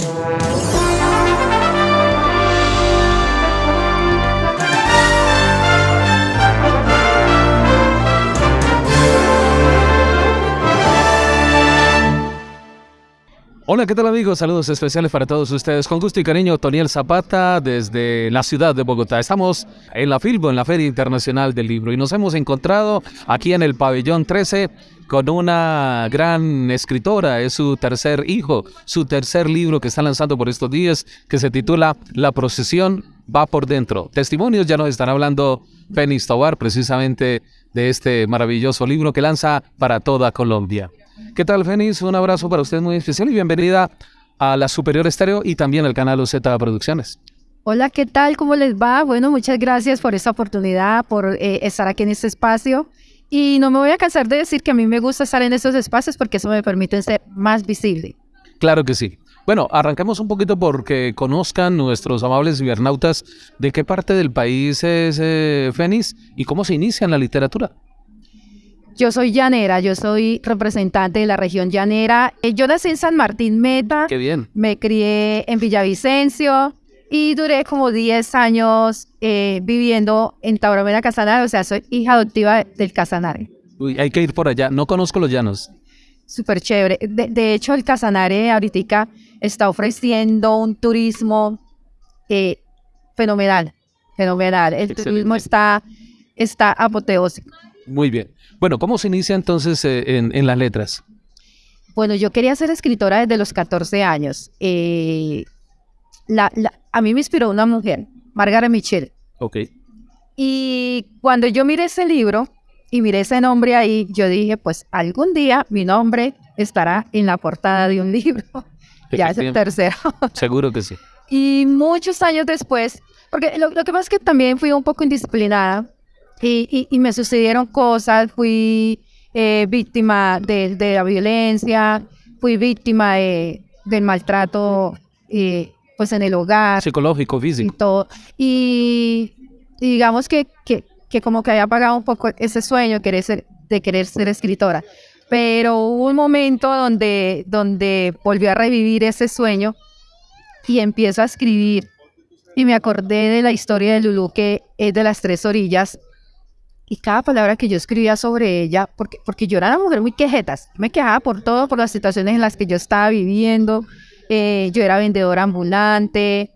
Música Hola, ¿qué tal amigos? Saludos especiales para todos ustedes. Con gusto y cariño, Toniel Zapata desde la ciudad de Bogotá. Estamos en la Filbo, en la Feria Internacional del Libro, y nos hemos encontrado aquí en el pabellón 13 con una gran escritora. Es su tercer hijo, su tercer libro que está lanzando por estos días, que se titula La procesión va por dentro. Testimonios ya nos están hablando Fénix Tobar, precisamente de este maravilloso libro que lanza para toda Colombia. ¿Qué tal, Fénix? Un abrazo para usted muy especial y bienvenida a la Superior Estéreo y también al canal UZ Producciones. Hola, ¿qué tal? ¿Cómo les va? Bueno, muchas gracias por esta oportunidad, por eh, estar aquí en este espacio. Y no me voy a cansar de decir que a mí me gusta estar en estos espacios porque eso me permite ser más visible. Claro que sí. Bueno, arranquemos un poquito porque conozcan nuestros amables cibernautas de qué parte del país es eh, Fénix y cómo se inicia en la literatura. Yo soy llanera, yo soy representante de la región llanera. Eh, yo nací en San Martín Meta. Qué bien. Me crié en Villavicencio y duré como 10 años eh, viviendo en Tauramena Casanare, o sea, soy hija adoptiva del Casanare. Uy, hay que ir por allá, no conozco los llanos. Súper chévere. De, hecho, el Casanare ahorita está ofreciendo un turismo eh, fenomenal, fenomenal. El turismo está, está apoteósico. Muy bien. Bueno, ¿cómo se inicia entonces eh, en, las letras? Bueno, yo quería ser escritora desde los 14 años. Eh, a mí me inspiró una mujer, Margaret Mitchell. Ok. Y cuando yo miré ese libro y miré ese nombre ahí, yo dije, pues algún día mi nombre estará en la portada de un libro. ya es el tercero. Seguro que sí. Y muchos años después, porque lo, lo que pasa es que también fui un poco indisciplinada y, y, me sucedieron cosas, fui eh, víctima de, de, la violencia, fui víctima de, del maltrato eh, pues en el hogar. Psicológico, físico. Y todo. Y, digamos que, que, que, como que había apagado un poco ese sueño querer ser, de querer ser escritora. Pero hubo un momento donde, donde volvió a revivir ese sueño y empiezo a escribir. Y me acordé de la historia de Lulú, que es de las tres orillas, y cada palabra que yo escribía sobre ella, porque, porque yo era una mujer muy quejetas, me quejaba por todo, por las situaciones en las que yo estaba viviendo, eh, yo era vendedora ambulante,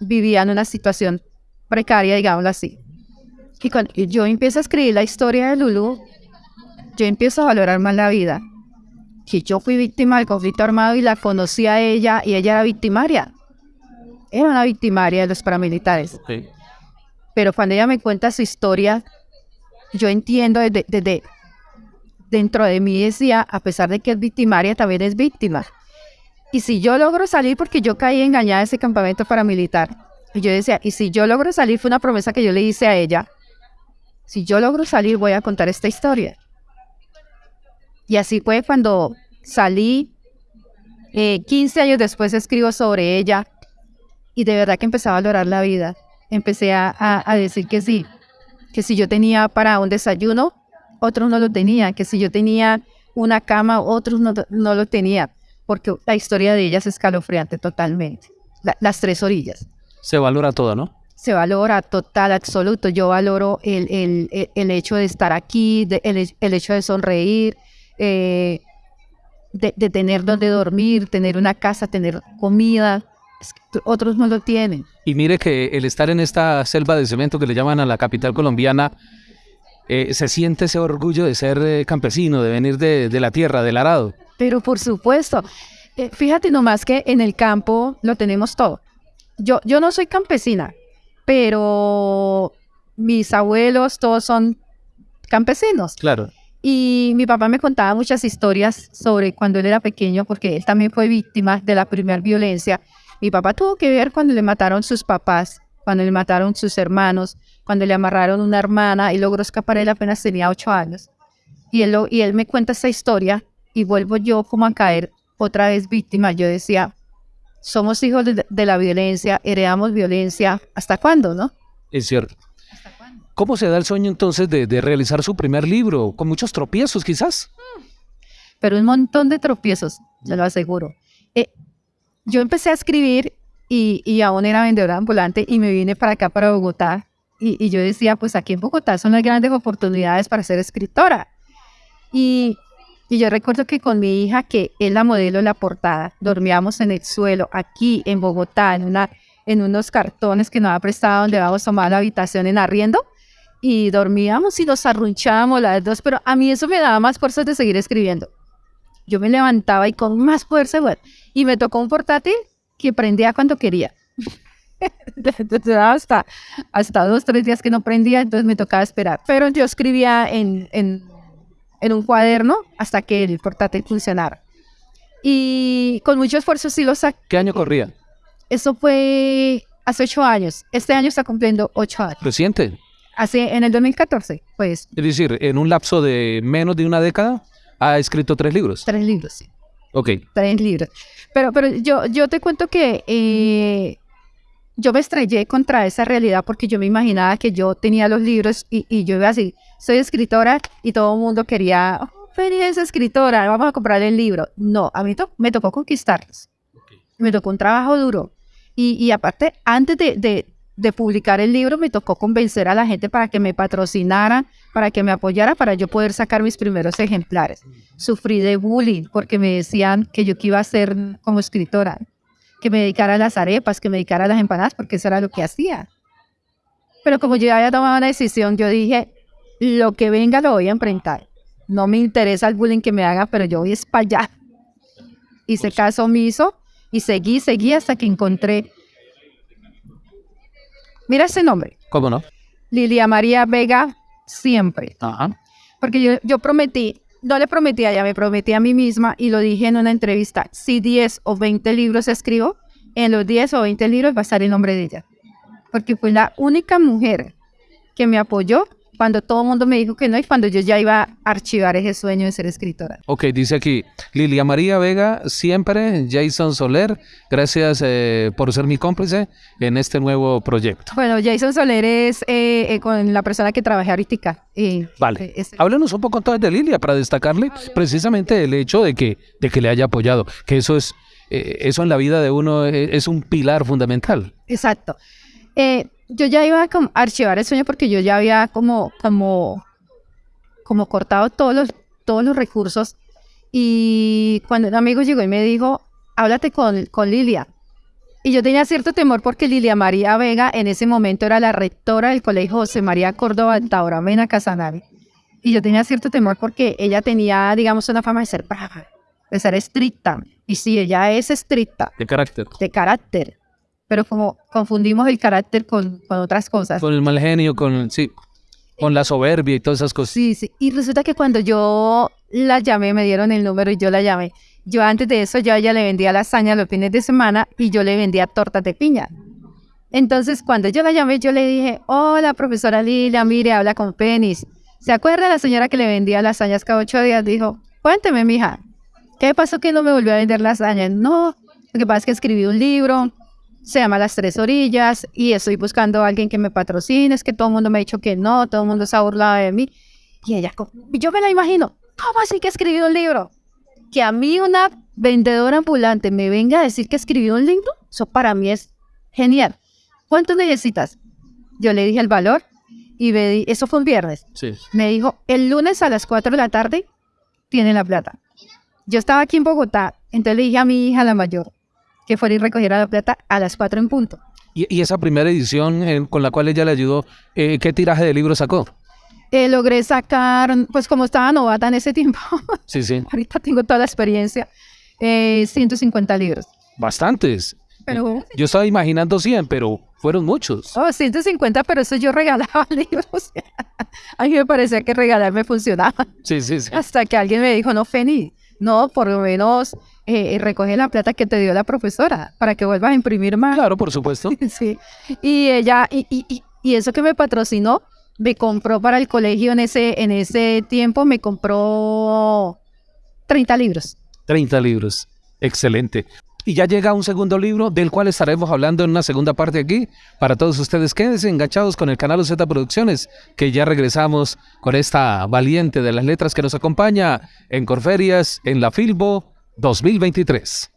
vivía en una situación precaria, digámoslo así. Y cuando yo empiezo a escribir la historia de Lulu, yo empiezo a valorar más la vida. Que yo fui víctima del conflicto armado y la conocí a ella y ella era victimaria. Era una victimaria de los paramilitares. Sí. Pero cuando ella me cuenta su historia, yo entiendo desde, dentro de mí decía, a pesar de que es victimaria, también es víctima. Y si yo logro salir, porque yo caí engañada en ese campamento paramilitar, y yo decía, y si yo logro salir, fue una promesa que yo le hice a ella, si yo logro salir, voy a contar esta historia. Y así fue cuando salí, 15 eh, años después escribo sobre ella, y de verdad que empecé a valorar la vida empecé a, decir que sí, que si yo tenía para un desayuno, otros no lo tenían, que si yo tenía una cama, otros no, no lo tenían, porque la historia de ellas es escalofriante totalmente, las tres orillas. Se valora todo, ¿no? Se valora total, absoluto. Yo valoro el, el, el, hecho de estar aquí, el, el, hecho de sonreír, eh, de, de tener donde dormir, tener una casa, tener comida, otros no lo tienen. Y mire que el estar en esta selva de cemento que le llaman a la capital colombiana, eh, se siente ese orgullo de ser eh, campesino, de venir de, la tierra, del arado. Pero por supuesto, eh, fíjate nomás que en el campo lo tenemos todo. Yo, yo no soy campesina, pero mis abuelos todos son campesinos. Claro. Y mi papá me contaba muchas historias sobre cuando él era pequeño, porque él también fue víctima de la primera violencia. Mi papá tuvo que ver cuando le mataron sus papás, cuando le mataron sus hermanos, cuando le amarraron una hermana y logró escapar. Él apenas tenía ocho años. Y él, y él me cuenta esa historia y vuelvo yo como a caer otra vez víctima. Yo decía, somos hijos de, la violencia, heredamos violencia. ¿Hasta cuándo, no? Es cierto. ¿Cómo se da el sueño entonces de, de, realizar su primer libro? ¿Con muchos tropiezos quizás? Pero un montón de tropiezos, se lo aseguro. Yo empecé a escribir y, y aún era vendedora ambulante y me vine para acá, para Bogotá. Y, y yo decía, pues aquí en Bogotá son las grandes oportunidades para ser escritora. Y, y yo recuerdo que con mi hija, que es la modelo de la portada, dormíamos en el suelo, aquí en Bogotá, en, una, en unos cartones que nos ha prestado donde vamos a tomar la habitación en arriendo. Y dormíamos y nos arrunchábamos las dos, pero a mí eso me daba más fuerzas de seguir escribiendo. Yo me levantaba y con más fuerza, igual. Y me tocó un portátil que prendía cuando quería. hasta, hasta dos, tres días que no prendía, entonces me tocaba esperar. Pero yo escribía en, en, en un cuaderno hasta que el portátil funcionara. Y con mucho esfuerzo sí lo saqué. ¿Qué año corría? Eso fue hace ocho años. Este año está cumpliendo ocho años. Reciente. Hace, en el 2014, pues. Es decir, en un lapso de menos de una década, ha escrito tres libros. Tres libros, sí. Ok. Tres libros. Pero, pero yo, yo te cuento que eh, yo me estrellé contra esa realidad porque yo me imaginaba que yo tenía los libros y, y yo iba así, soy escritora y todo el mundo quería, oh, es escritora, vamos a comprar el libro. No, a mí to me tocó conquistarlos. Me tocó un trabajo duro. Y, y aparte, antes de, de, de, publicar el libro, me tocó convencer a la gente para que me patrocinara, para que me apoyara, para yo poder sacar mis primeros ejemplares. Sufrí de bullying porque me decían que yo iba a ser como escritora que me dedicara a las arepas, que me dedicara a las empanadas, porque eso era lo que hacía. Pero como yo había tomado una decisión, yo dije, lo que venga lo voy a enfrentar. No me interesa el bullying que me haga, pero yo voy a espallar. Hice caso omiso y seguí, seguí hasta que encontré... Mira ese nombre. ¿Cómo no? Lilia María Vega Siempre. Ajá. Porque yo, yo prometí no le prometí a ella, me prometí a mí misma y lo dije en una entrevista, si 10 o 20 libros escribo, en los 10 o 20 libros va a estar el nombre de ella. Porque fue la única mujer que me apoyó cuando todo el mundo me dijo que no y cuando yo ya iba a archivar ese sueño de ser escritora. Ok, dice aquí, Lilia María Vega, siempre, Jason Soler, gracias eh, por ser mi cómplice en este nuevo proyecto. Bueno, Jason Soler es eh, eh, con la persona que trabajé ahorita. Vale, es, háblanos un poco entonces de Lilia para destacarle precisamente el hecho de que, de que le haya apoyado, que eso es... eso en la vida de uno es, es un pilar fundamental. Exacto. Eh, yo ya iba a archivar el sueño porque yo ya había como, como, como cortado todos los, todos los recursos. Y cuando un amigo llegó y me dijo, háblate con, con Lilia. Y yo tenía cierto temor porque Lilia María Vega en ese momento era la rectora del colegio José María Córdoba Taura Mena Casanare. Y yo tenía cierto temor porque ella tenía, digamos, una fama de ser brava, de ser estricta. Y sí, ella es estricta. De carácter. De carácter pero como confundimos el carácter con, con, otras cosas. Con el mal genio, con, sí, con la soberbia y todas esas cosas. Sí, sí. Y resulta que cuando yo la llamé, me dieron el número y yo la llamé. Yo antes de eso, yo a ella le vendía lasaña los fines de semana y yo le vendía tortas de piña. Entonces, cuando yo la llamé, yo le dije, hola, profesora Lilia, mire, habla con Penis. ¿Se acuerda la señora que le vendía lasañas cada ocho días? Dijo, cuénteme, mija, ¿qué pasó que no me volvió a vender lasañas? No, lo que pasa es que escribí un libro, se llama Las Tres Orillas y estoy buscando a alguien que me patrocine, es que todo el mundo me ha dicho que no, todo el mundo se ha burlado de mí. Y ella, yo me la imagino, ¿cómo así que escribí un libro? Que a mí una vendedora ambulante me venga a decir que escribí un libro, eso para mí es genial. ¿Cuánto necesitas? Yo le dije el valor y me di, eso fue un viernes. Sí. Me dijo, el lunes a las 4 de la tarde tiene la plata. Yo estaba aquí en Bogotá, entonces le dije a mi hija la mayor, que fuera y recogiera la plata a las 4 en punto. ¿Y, y esa primera edición eh, con la cual ella le ayudó, eh, qué tiraje de libro sacó? Eh, logré sacar, pues como estaba novata en ese tiempo, sí, sí. ahorita tengo toda la experiencia, 150 eh, libros. Bastantes. Pero, yo estaba imaginando 100, pero fueron muchos. Oh, 150, pero eso yo regalaba libros. a mí me parecía que regalar me funcionaba. Sí, sí, sí. Hasta que alguien me dijo, no, Feni, no, por lo menos eh, recoge la plata que te dio la profesora para que vuelvas a imprimir más. Claro, por supuesto. sí. Y ella, y, y, y, eso que me patrocinó, me compró para el colegio en ese, en ese tiempo, me compró 30 libros. 30 libros. Excelente. Y ya llega un segundo libro del cual estaremos hablando en una segunda parte aquí. Para todos ustedes, quédense enganchados con el canal Z Producciones, que ya regresamos con esta valiente de las letras que nos acompaña en Corferias, en la Filbo 2023.